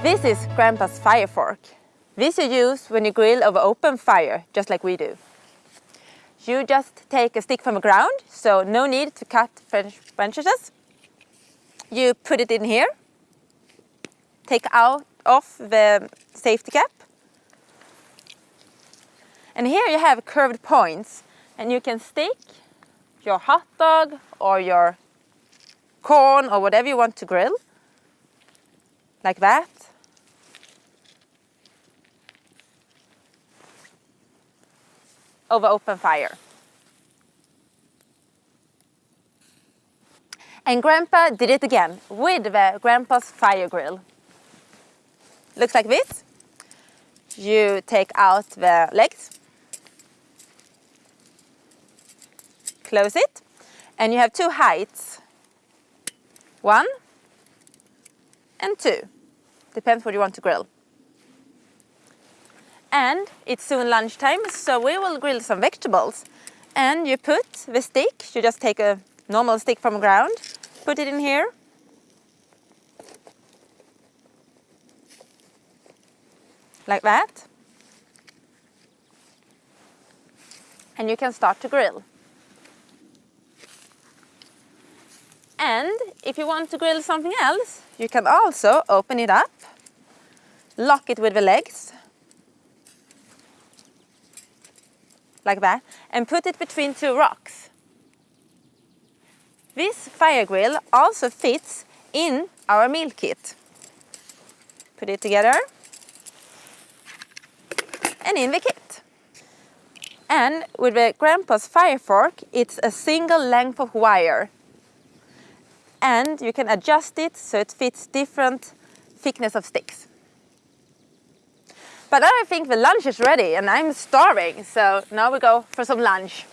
This is Grandpa's fire fork. This you use when you grill over open fire, just like we do. You just take a stick from the ground, so no need to cut French branches. You put it in here, take out off the safety cap. And here you have curved points and you can stick your hot dog or your corn or whatever you want to grill, like that. Over open fire. And Grandpa did it again with the Grandpa's fire grill. Looks like this. You take out the legs, close it, and you have two heights. One and two. Depends what you want to grill. And it's soon lunchtime, so we will grill some vegetables. And you put the stick, you just take a normal stick from the ground, put it in here. Like that. And you can start to grill. And if you want to grill something else, you can also open it up, lock it with the legs, like that, and put it between two rocks. This fire grill also fits in our meal kit. Put it together and in the kit. And with the Grandpa's fire fork, it's a single length of wire. And you can adjust it so it fits different thickness of sticks. But I think the lunch is ready and I'm starving, so now we go for some lunch.